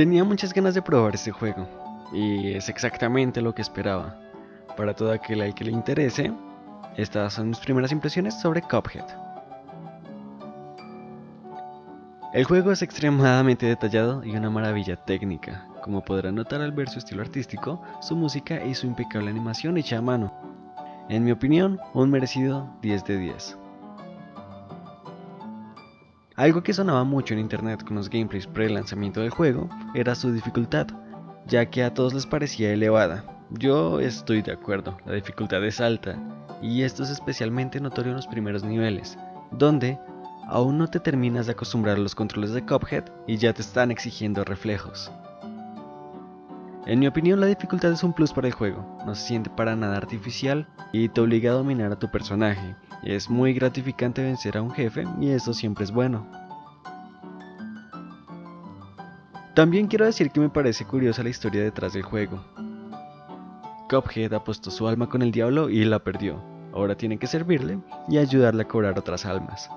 Tenía muchas ganas de probar este juego, y es exactamente lo que esperaba. Para todo aquel al que le interese, estas son mis primeras impresiones sobre Cuphead. El juego es extremadamente detallado y una maravilla técnica, como podrán notar al ver su estilo artístico, su música y su impecable animación hecha a mano. En mi opinión, un merecido 10 de 10. Algo que sonaba mucho en internet con los gameplays pre-lanzamiento del juego era su dificultad, ya que a todos les parecía elevada. Yo estoy de acuerdo, la dificultad es alta, y esto es especialmente notorio en los primeros niveles, donde aún no te terminas de acostumbrar a los controles de Cuphead y ya te están exigiendo reflejos. En mi opinión la dificultad es un plus para el juego, no se siente para nada artificial y te obliga a dominar a tu personaje, es muy gratificante vencer a un jefe y eso siempre es bueno. También quiero decir que me parece curiosa la historia detrás del juego. Cuphead apostó su alma con el diablo y la perdió, ahora tiene que servirle y ayudarle a cobrar otras almas.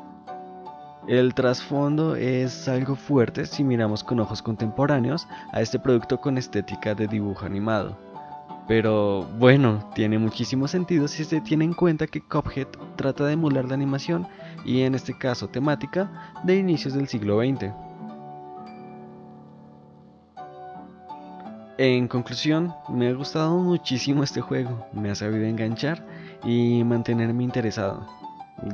El trasfondo es algo fuerte si miramos con ojos contemporáneos a este producto con estética de dibujo animado. Pero bueno, tiene muchísimo sentido si se tiene en cuenta que Cuphead trata de emular la animación y en este caso temática de inicios del siglo XX. En conclusión, me ha gustado muchísimo este juego, me ha sabido enganchar y mantenerme interesado.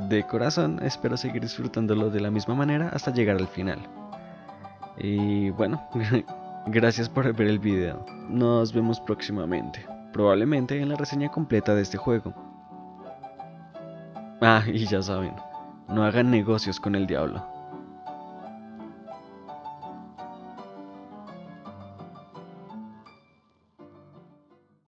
De corazón espero seguir disfrutándolo de la misma manera hasta llegar al final. Y bueno, gracias por ver el video. Nos vemos próximamente, probablemente en la reseña completa de este juego. Ah, y ya saben, no hagan negocios con el diablo.